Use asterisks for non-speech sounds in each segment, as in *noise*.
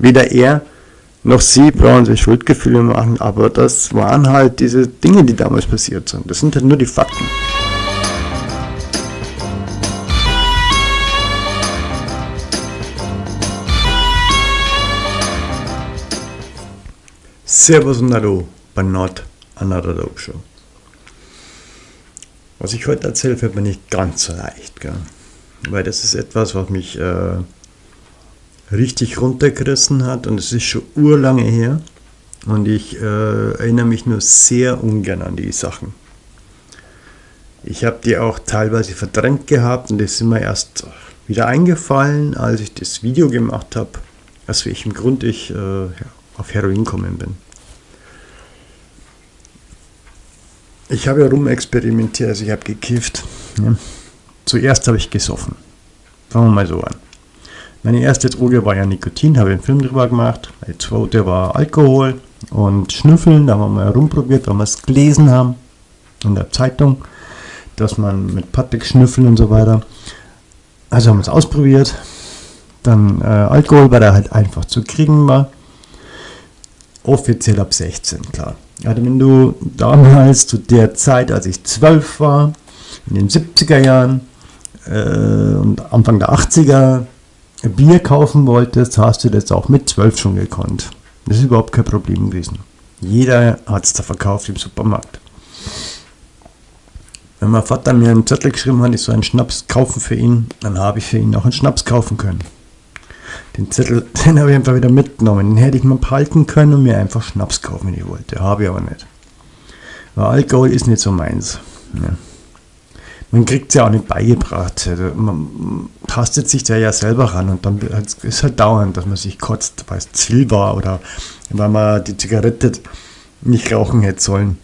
weder er noch sie brauchen sich Schuldgefühle machen, aber das waren halt diese Dinge, die damals passiert sind. Das sind halt nur die Fakten. Servus und Hallo bei Not Another Dope Show. Was ich heute erzähle, fällt mir nicht ganz so leicht, gell? weil das ist etwas, was mich äh, richtig runtergerissen hat und es ist schon urlange her und ich äh, erinnere mich nur sehr ungern an die Sachen. Ich habe die auch teilweise verdrängt gehabt und das ist mir erst wieder eingefallen, als ich das Video gemacht habe, aus welchem Grund ich äh, auf Heroin gekommen bin. Ich habe ja rumexperimentiert, also ich habe gekifft. Ja. Zuerst habe ich gesoffen. Fangen wir mal so an. Meine erste Droge war ja Nikotin, habe einen Film drüber gemacht. Die zweite war Alkohol und Schnüffeln, da haben wir mal herumprobiert, weil wir es gelesen haben in der Zeitung, dass man mit Patrick schnüffeln und so weiter. Also haben wir es ausprobiert. Dann äh, Alkohol, weil er halt einfach zu kriegen war. Offiziell ab 16, klar. Also wenn du damals zu der Zeit, als ich 12 war, in den 70er Jahren äh, und Anfang der 80er Bier kaufen wolltest, hast du das auch mit 12 schon gekonnt. Das ist überhaupt kein Problem gewesen. Jeder hat es da verkauft im Supermarkt. Wenn mein Vater mir einen Zettel geschrieben hat, ich soll einen Schnaps kaufen für ihn, dann habe ich für ihn auch einen Schnaps kaufen können. Den Zettel, *laughs* den habe ich einfach wieder mitgenommen. Den hätte ich mal behalten können und mir einfach Schnaps kaufen, wenn ich wollte. Habe ich aber nicht. Weil Alkohol ist nicht so meins. Ja man kriegt es ja auch nicht beigebracht. Man tastet sich da ja selber ran und dann ist es halt dauernd, dass man sich kotzt, weil es zu viel war oder weil man die Zigarette nicht rauchen hätte sollen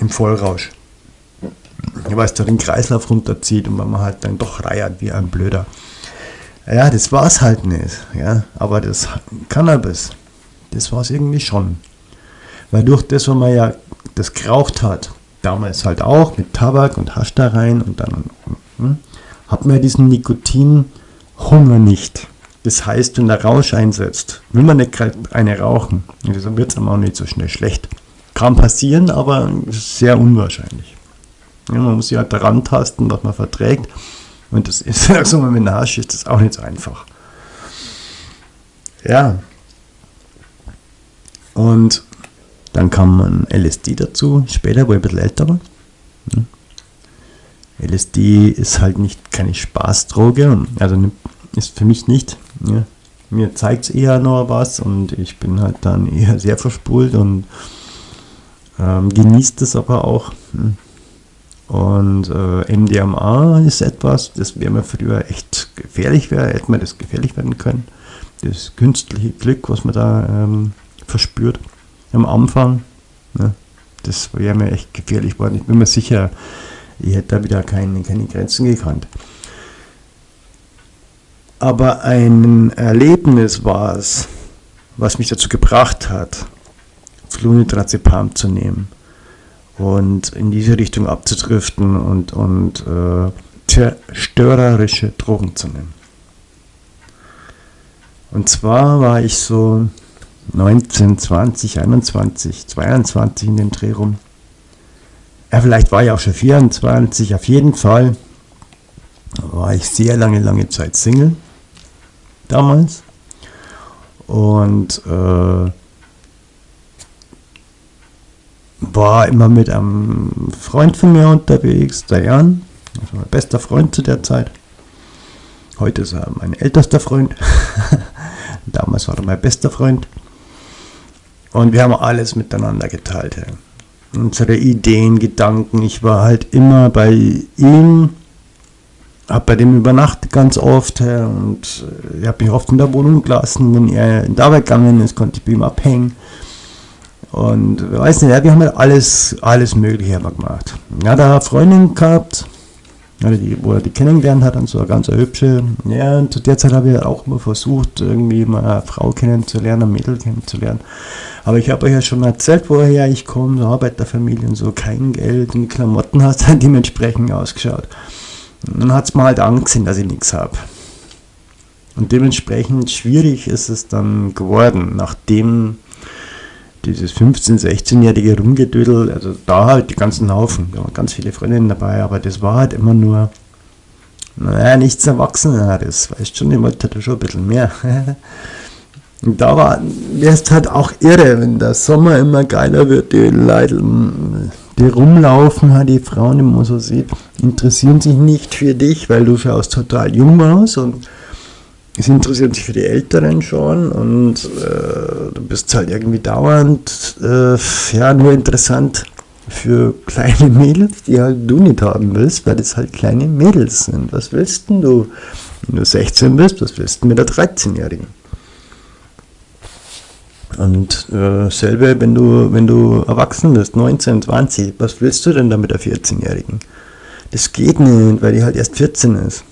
im Vollrausch. Weil es da den Kreislauf runterzieht und weil man halt dann doch reiert wie ein Blöder. Ja, das war es halt nicht. Ja, aber das Cannabis, das war es irgendwie schon. Weil durch das, was man ja das geraucht hat, damals halt auch mit Tabak und Hasch da rein und dann hm, hat man diesen Nikotinhunger nicht. Das heißt, wenn der Rausch einsetzt, will man nicht eine rauchen. Also wird es auch nicht so schnell schlecht. Kann passieren, aber sehr unwahrscheinlich. Ja, man muss sich halt daran tasten, was man verträgt. Und das ist, *laughs* so mit dem Hasch ist das auch nicht so einfach. Ja. Und dann kam ein LSD dazu, später, wo ich ein bisschen älter war. LSD ist halt nicht keine Spaßdroge, also ist für mich nicht. Ja. Mir zeigt es eher noch was und ich bin halt dann *laughs* eher sehr verspult und ähm, genießt es aber auch. Und äh, MDMA ist etwas, das wäre mir früher echt gefährlich wäre, hätte man das gefährlich werden können. Das künstliche Glück, was man da ähm, verspürt am Anfang. Ne? Das wäre mir echt gefährlich geworden. Ich bin mir sicher, ich hätte da wieder keine, keine Grenzen gekannt. Aber ein Erlebnis war es, was mich dazu gebracht hat, Flunitrazepam zu nehmen und in diese Richtung abzudriften und, und äh, zerstörerische Drogen zu nehmen. Und zwar war ich so 19, 20, 21, 22 in dem Dreh rum. Ja, vielleicht war ich auch schon 24, auf jeden Fall war ich sehr lange, lange Zeit Single damals. Und äh, war immer mit einem Freund von mir unterwegs, der Jan, also mein bester Freund zu der Zeit. Heute ist er mein ältester Freund. *laughs* Damals war er mein bester Freund. Und wir haben alles miteinander geteilt. Ja. Unsere Ideen, Gedanken. Ich war halt immer bei ihm, habe bei dem übernachtet ganz oft ja, und äh, ich habe mich oft in der Wohnung gelassen. Wenn er in Arbeit gegangen ist, konnte ich bei ihm abhängen. Und weiß nicht, ja, wir haben halt alles, alles Mögliche gemacht. Ja, da Freundin gehabt, also die, wo er die kennengelernt hat, und so eine ganz hübsche. Ja, und zu der Zeit habe ich auch immer versucht, irgendwie mal eine Frau kennenzulernen, ein Mädel kennenzulernen. Aber ich habe euch ja schon erzählt, woher ich komme, so Arbeiterfamilie und so, kein Geld und Klamotten hast dann dementsprechend ausgeschaut. Und dann hat es mir halt angesehen, dass ich nichts habe. Und dementsprechend schwierig ist es dann geworden, nachdem dieses 15-, 16-jährige Rumgedödel, also da halt die ganzen Haufen, da waren ganz viele Freundinnen dabei, aber das war halt immer nur, naja, nichts Erwachseneres, weißt schon, ich wollte da schon ein bisschen mehr. *laughs* Und da war, wärst halt auch irre, wenn der Sommer immer geiler wird, die Leute, die rumlaufen, halt die Frauen immer so sieht, interessieren sich nicht für dich, weil du schaust total jung aus und es interessieren sich für die Älteren schon und äh, du bist halt irgendwie dauernd äh, ja, nur interessant für kleine Mädels, die halt du nicht haben willst, weil das halt kleine Mädels sind. Was willst denn du, wenn du 16 bist, was willst du mit der 13-Jährigen? Und äh, selber, wenn du, wenn du erwachsen bist, 19, 20, was willst du denn da mit der 14-Jährigen? Das geht nicht, weil die halt erst 14 ist.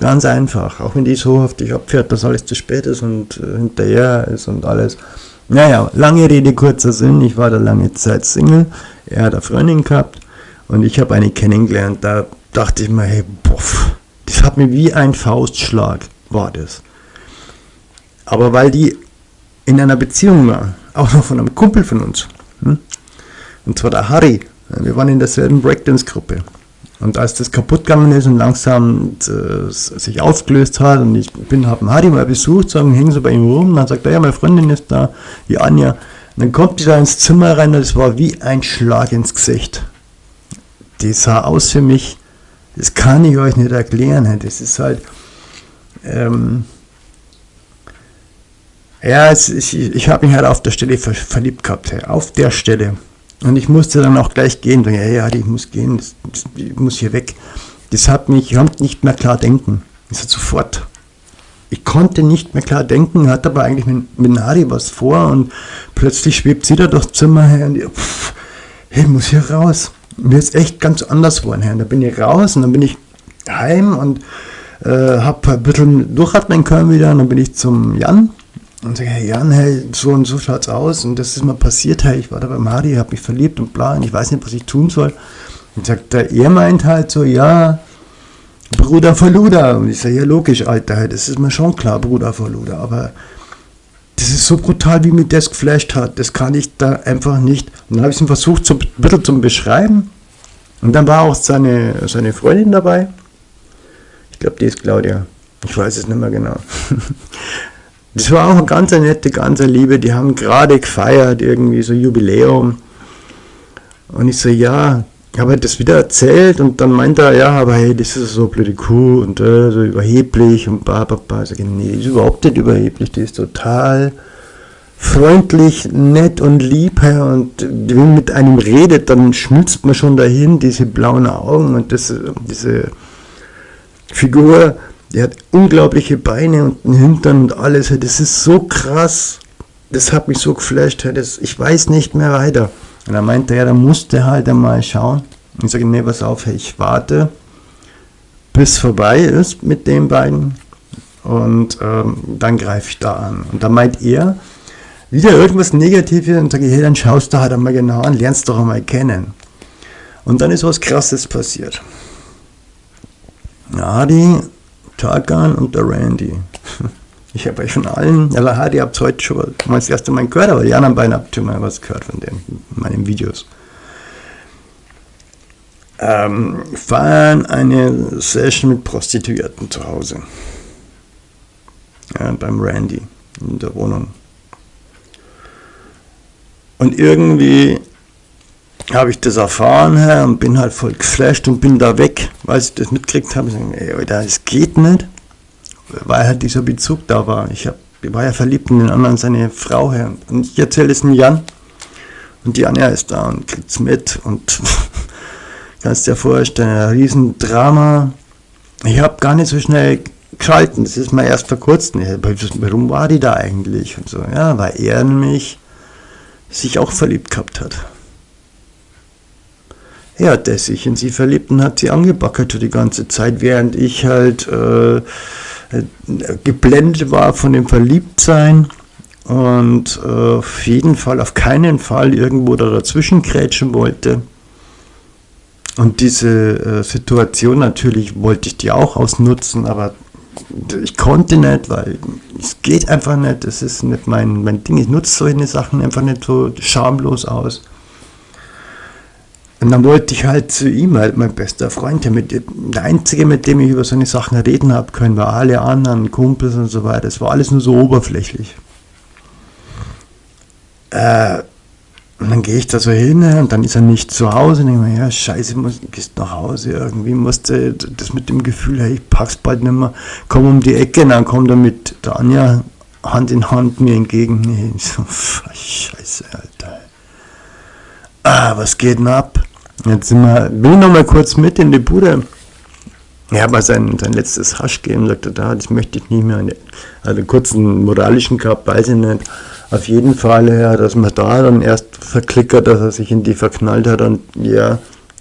Ganz einfach. Auch wenn die so dich abfährt, dass alles zu spät ist und äh, hinterher ist und alles. Naja, lange Rede, kurzer Sinn. Ich war da lange Zeit Single. Er hat eine Freundin gehabt und ich habe eine kennengelernt. Da dachte ich mir, hey, boff, das hat mir wie ein Faustschlag, war das. Aber weil die in einer Beziehung war, auch noch von einem Kumpel von uns, hm? und zwar der Harry, wir waren in derselben Breakdance-Gruppe. Und als das kaputt gegangen ist und langsam äh, sich aufgelöst hat und ich bin, habe Harry mal besucht, sagen, hängen so bei ihm rum, dann sagt er, ja, meine Freundin ist da, die Anja. Und dann kommt die da ins Zimmer rein und es war wie ein Schlag ins Gesicht. Die sah aus für mich, das kann ich euch nicht erklären. Das ist halt, ähm, ja, es, ich, ich habe mich halt auf der Stelle verliebt gehabt, auf der Stelle. Und ich musste dann auch gleich gehen. Ja, ja, ich muss gehen, ich muss hier weg. Das hat mich, ich konnte nicht mehr klar denken. Das hat sofort. Ich konnte nicht mehr klar denken, hatte aber eigentlich mit, mit Nadi was vor und plötzlich schwebt sie da durchs Zimmer her und ich, pff, ich muss hier raus. Mir ist echt ganz anders geworden. Her. Und da bin ich raus und dann bin ich heim und äh, habe ein bisschen durchatmen können wieder und dann bin ich zum Jan und sage, hey Jan, hey, so und so schaut's aus und das ist mal passiert, hey, ich war da bei Mari, habe mich verliebt und bla und ich weiß nicht, was ich tun soll. Und sagt er, er meint halt so, ja, Bruder Verluda. Und ich sage, ja logisch, Alter, das ist mir schon klar, Bruder Verluda, aber das ist so brutal, wie mir das geflasht hat. Das kann ich da einfach nicht. Und dann habe ich es versucht, so ein bisschen zu beschreiben. Und dann war auch seine, seine Freundin dabei. Ich glaube, die ist Claudia. Ich weiß es nicht mehr genau. *laughs* Das war auch eine ganz nette, ganz Liebe. Die haben gerade gefeiert, irgendwie so Jubiläum. Und ich so, ja, habe das wieder erzählt und dann meint er, ja, aber hey, das ist so blöde Kuh und äh, so überheblich und bla bla bla. Ich sage, nee, die ist überhaupt nicht überheblich, die ist total freundlich, nett und lieb und wenn man mit einem redet, dann schmilzt man schon dahin, diese blauen Augen und das, diese Figur der hat unglaubliche Beine und einen Hintern und alles. Das ist so krass. Das hat mich so geflasht. Das, ich weiß nicht mehr weiter. Und er meinte er, da musste halt einmal schauen. Und ich sage, nee, pass auf, ich warte, bis vorbei ist mit den beiden. Und ähm, dann greife ich da an. Und da meint er, wieder irgendwas Negatives und sage, hey, dann schaust du halt einmal genau an, lernst doch einmal kennen. Und dann ist was Krasses passiert. Adi Tarkan und der Randy. *laughs* Ich habe euch von allen, ja, Hardy habt heute schon mal das erste Mal gehört, aber die anderen beiden habt ihr mal was gehört von denen, in meinen Videos. Ähm, feiern eine Session mit Prostituierten zu Hause. Ja, beim Randy in der Wohnung. Und irgendwie habe ich das erfahren Herr, und bin halt voll geflasht und bin da weg, weil ich das mitgekriegt habe. Ich sage, ey, das geht nicht, weil halt dieser Bezug da war. Ich, hab, ich war ja verliebt in den anderen, seine Frau her. Und ich erzähle es dem Jan. Und die Anja ist da und kriegt es mit. Und *laughs* kannst dir vorstellen, ein Riesendrama. Ich habe gar nicht so schnell geschalten. Das ist mir erst vor kurzem. Warum war die da eigentlich? Und so, ja, weil er nämlich sich auch verliebt gehabt hat. Ja, der sich in sie verliebt und hat sie angebackert die ganze Zeit, während ich halt äh, geblendet war von dem Verliebtsein und äh, auf jeden Fall, auf keinen Fall irgendwo da dazwischen krätschen wollte. Und diese äh, Situation natürlich wollte ich die auch ausnutzen, aber ich konnte nicht, weil es geht einfach nicht, das ist nicht mein, mein Ding, ich nutze solche Sachen einfach nicht so schamlos aus. Und dann wollte ich halt zu ihm, halt mein bester Freund, der, mit, der einzige, mit dem ich über solche Sachen reden habe können, war alle anderen Kumpels und so weiter. Es war alles nur so oberflächlich. Äh, und dann gehe ich da so hin und dann ist er nicht zu Hause. Und denke mir, ja, scheiße, muss, gehst nach Hause. Irgendwie musste das mit dem Gefühl, hey, ich pack's bald nicht mehr, komm um die Ecke. Und dann kommt er mit der Anja Hand in Hand mir entgegen. *laughs* Nee, so, scheiße, Alter. Ah, was geht denn ab? Jetzt sind wir, bin ich noch mal kurz mit in die Bude. Er hat mal sein, sein letztes Hasch gegeben, sagte, da, das möchte ich nicht mehr. Einen kurzen moralischen gehabt, weiß ich nicht. Auf jeden Fall, ja, dass man da dann erst verklickert, dass er sich in die verknallt hat und ja,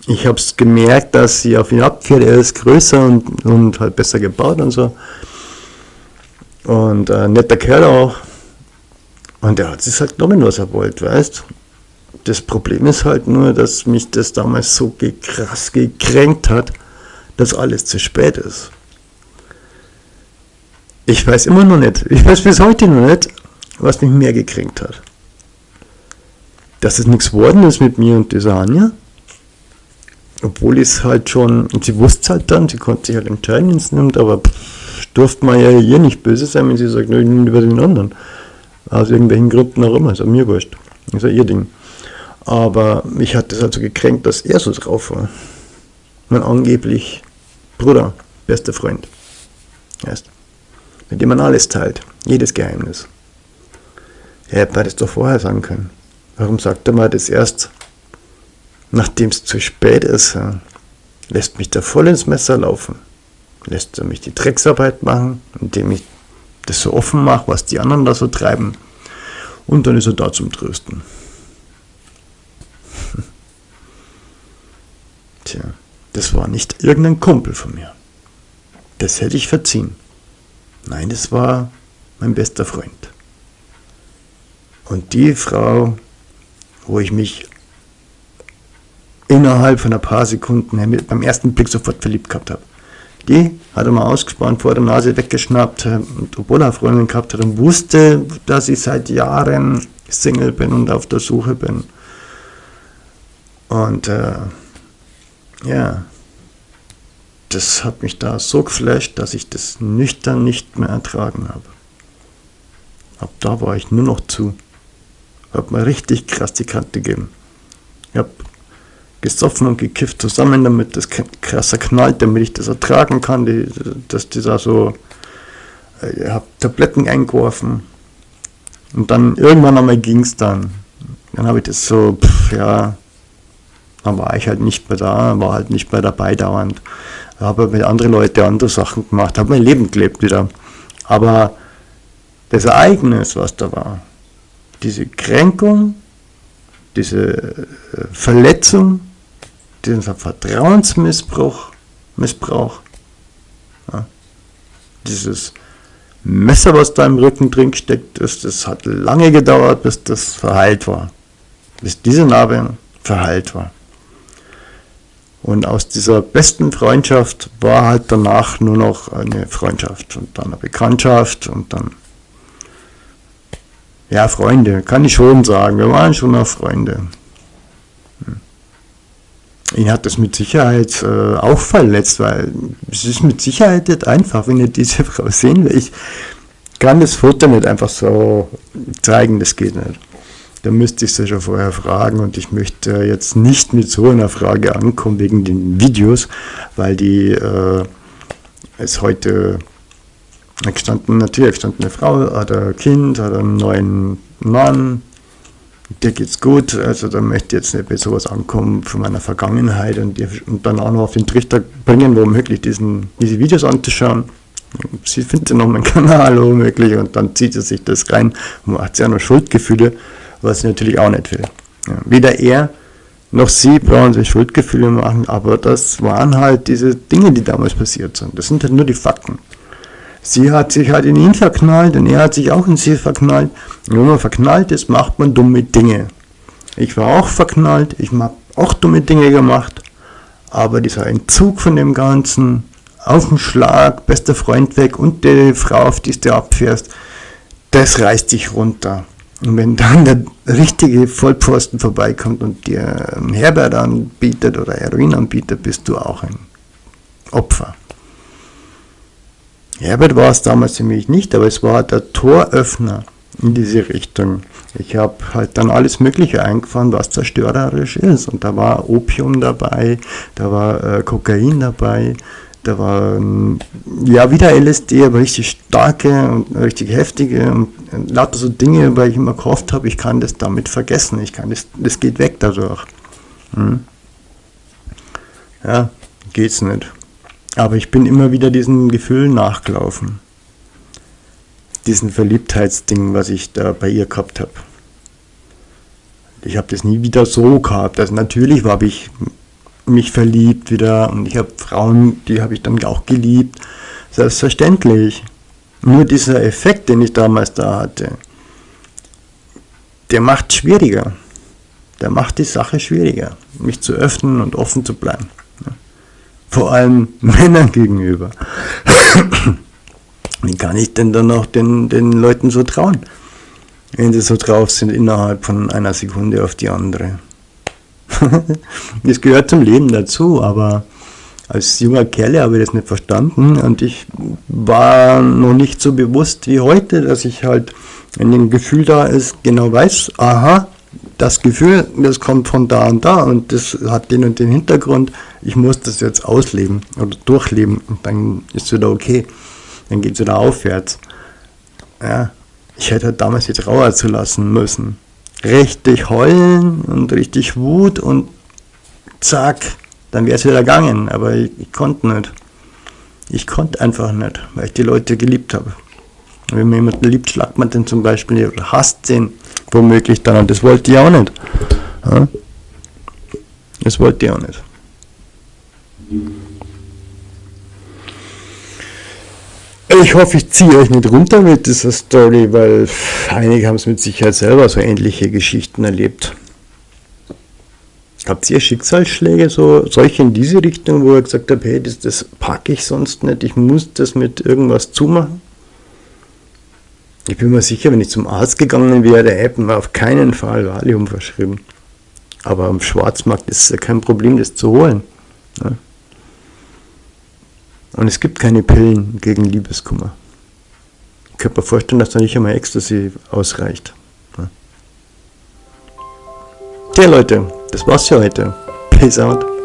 ich habe es gemerkt, dass sie auf ihn abfährt, er ist größer und, und halt besser gebaut und so. Und äh, netter Kerl auch. Und er hat sich halt genommen, was er wollte, weißt Das Problem ist halt nur, dass mich das damals so krass gekränkt hat, dass alles zu spät ist. Ich weiß immer noch nicht, ich weiß bis heute noch nicht, was mich mehr gekränkt hat. Dass es nichts geworden ist mit mir und dieser Anja. Obwohl ich es halt schon, und sie wusste es halt dann, sie konnte sich halt entscheiden, wenn es nimmt, aber durfte man ja hier nicht böse sein, wenn sie sagt, nehme über den anderen. Aus irgendwelchen Gründen auch immer, ist auch mir wurscht. ist ja ihr Ding. Aber mich hat es also gekränkt, dass er so drauf war. Mein angeblich Bruder, bester Freund. Erst. Mit dem man alles teilt, jedes Geheimnis. Er hätte das doch vorher sagen können. Warum sagt er mal das erst, nachdem es zu spät ist? Lässt mich da voll ins Messer laufen. Lässt er mich die Drecksarbeit machen, indem ich das so offen mache, was die anderen da so treiben. Und dann ist er da zum Trösten. Tja, das war nicht irgendein Kumpel von mir. Das hätte ich verziehen. Nein, das war mein bester Freund. Und die Frau, wo ich mich innerhalb von ein paar Sekunden beim ersten Blick sofort verliebt gehabt habe, die hat er mal ausgespannt, vor der Nase weggeschnappt, und obwohl er Freundin gehabt hat und wusste, dass ich seit Jahren Single bin und auf der Suche bin. Und äh, ja, das hat mich da so geflasht, dass ich das nüchtern nicht mehr ertragen habe. Ab da war ich nur noch zu. Hab mir richtig krass die Kante gegeben. Ich hab gesoffen und gekifft zusammen, damit das krasser knallt, damit ich das ertragen kann, die, dass dieser so, äh, ich hab Tabletten eingeworfen und dann irgendwann einmal ging es dann. Dann habe ich das so, pff, ja, dann war ich halt nicht mehr da, war halt nicht mehr dabei dauernd. Habe mit anderen Leuten andere Sachen gemacht, habe mein Leben gelebt wieder. Aber das Ereignis, was da war, diese Kränkung, diese äh, Verletzung, dieser Vertrauensmissbrauch, Missbrauch, ja, dieses Messer, was da im Rücken drin steckt, ist, das hat lange gedauert, bis das verheilt war. Bis diese Narbe verheilt war. Und aus dieser besten Freundschaft war halt danach nur noch eine Freundschaft und dann eine Bekanntschaft und dann ja, Freunde, kann ich schon sagen. Wir waren schon noch Freunde. Hm. Ihn hat das mit Sicherheit äh, auch verletzt, weil es ist mit Sicherheit nicht einfach, wenn ihr diese *laughs* Frau sehen will. Ich kann das Foto nicht einfach so zeigen, das geht nicht. Da müsste ich sie schon vorher fragen und ich möchte jetzt nicht mit so einer Frage ankommen wegen den Videos, weil die äh, es heute gestanden, natürlich gestanden eine Frau, hat ein Kind, hat einen neuen Mann, dir geht's gut, also da möchte ich jetzt nicht bei sowas ankommen von meiner Vergangenheit und, und dann auch noch auf den Trichter bringen, womöglich diesen, diese Videos anzuschauen. Sie findet noch meinen *laughs* Kanal womöglich und dann zieht sie sich das rein. Und hat ja noch Schuldgefühle, was sie natürlich auch nicht will. Ja, weder er noch sie brauchen sich Schuldgefühle machen, aber das waren halt diese Dinge, die damals passiert sind. Das sind halt nur die Fakten. Sie hat sich halt in ihn verknallt und er hat sich auch in sie verknallt. Und wenn man verknallt ist, macht man dumme Dinge. Ich war auch verknallt, ich habe auch dumme Dinge gemacht, aber dieser Entzug von dem Ganzen, auf den Schlag, bester Freund weg und die Frau, auf die du abfährst, das reißt dich runter. Und wenn dann der richtige Vollpfosten vorbeikommt und dir Herbert anbietet oder Heroin anbietet, bist du auch ein Opfer. Herbert war es damals für mich nicht, aber es war der Toröffner in diese Richtung. Ich habe halt dann alles Mögliche eingefahren, was zerstörerisch ist. Und da war Opium dabei, da war äh, Kokain dabei, da war ähm, ja wieder LSD, aber richtig starke und richtig heftige und lauter so Dinge, weil ich immer gehofft habe, ich kann das damit vergessen, ich kann das, das geht weg dadurch. Hm. Ja, geht's nicht. Aber ich bin immer wieder diesen Gefühlen nachgelaufen. Diesen Verliebtheitsding, was ich da bei ihr gehabt habe. Ich habe das nie wieder so gehabt. Also natürlich habe ich mich verliebt wieder und ich habe Frauen, die habe ich dann auch geliebt. Selbstverständlich. Nur dieser Effekt, den ich damals da hatte, der macht schwieriger. Der macht die Sache schwieriger, mich zu öffnen und offen zu bleiben vor allem *laughs* Männern gegenüber. Wie kann ich denn dann noch den, den Leuten so trauen, wenn sie so drauf sind innerhalb von einer Sekunde auf die andere? Das gehört zum Leben dazu, aber als junger Kerl habe ich das nicht verstanden und ich war noch nicht so bewusst wie heute, dass ich halt, wenn ein Gefühl da ist, genau weiß, aha, das Gefühl, das kommt von da und da und das hat den und den Hintergrund, ich muss das jetzt ausleben oder durchleben und dann ist es wieder okay. Dann geht es wieder aufwärts. Ja, ich hätte halt damals die Trauer zulassen müssen. Richtig heulen und richtig Wut und zack, dann wäre es wieder gegangen, aber ich, ich konnte nicht. Ich konnte einfach nicht, weil ich die Leute geliebt habe. Wenn man jemanden liebt, schlagt man den zum Beispiel oder hasst den womöglich dann. Und das wollte ich auch nicht. Das wollte ich auch nicht. Ich hoffe, ich ziehe euch nicht runter mit dieser Story, weil einige haben es mit Sicherheit selber so ähnliche Geschichten erlebt. Habt ihr Schicksalsschläge, so solche in diese Richtung, wo ihr gesagt habt, hey, das, das packe ich sonst nicht, ich muss das mit irgendwas zumachen? Ich bin mir sicher, wenn ich zum Arzt gegangen wäre, hätten wir auf keinen Fall Valium verschrieben. Aber am Schwarzmarkt ist es ja kein Problem, das zu holen. Ne? Und es gibt keine Pillen gegen Liebeskummer. Ich könnte mir vorstellen, dass da nicht einmal Ecstasy ausreicht. Tja Leute, das war's für heute. Peace out.